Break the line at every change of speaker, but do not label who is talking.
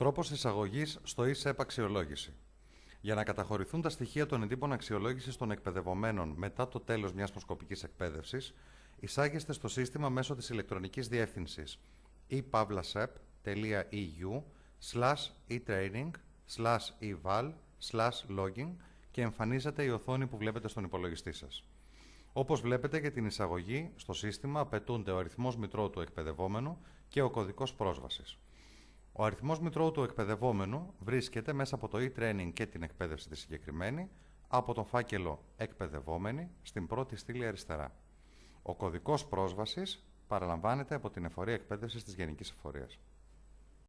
Τρόπος εισαγωγής στο e αξιολόγηση. Για να καταχωρηθούν τα στοιχεία των εντύπων αξιολόγησης των εκπαιδευομένων μετά το τέλος μιας προσκοπική εκπαίδευσης, εισάγεστε στο σύστημα μέσω της ηλεκτρονικής διεύθυνσης epavlasep.eu slash e-training slash eval slash logging και εμφανίζεται η οθόνη που βλέπετε στον υπολογιστή σας. Όπως βλέπετε για την εισαγωγή στο σύστημα απαιτούνται ο αριθμός μητρώου του εκπαιδευόμενου και ο κωδικός πρόσβασης. Ο αριθμός μητρώου του εκπαιδευόμενου βρίσκεται μέσα από το e-training και την εκπαίδευση τη συγκεκριμένη από τον φάκελο «Εκπαιδευόμενοι» στην πρώτη στήλη αριστερά. Ο κωδικός πρόσβασης παραλαμβάνεται από την Εφορία Εκπαίδευσης της Γενικής Εφορίας.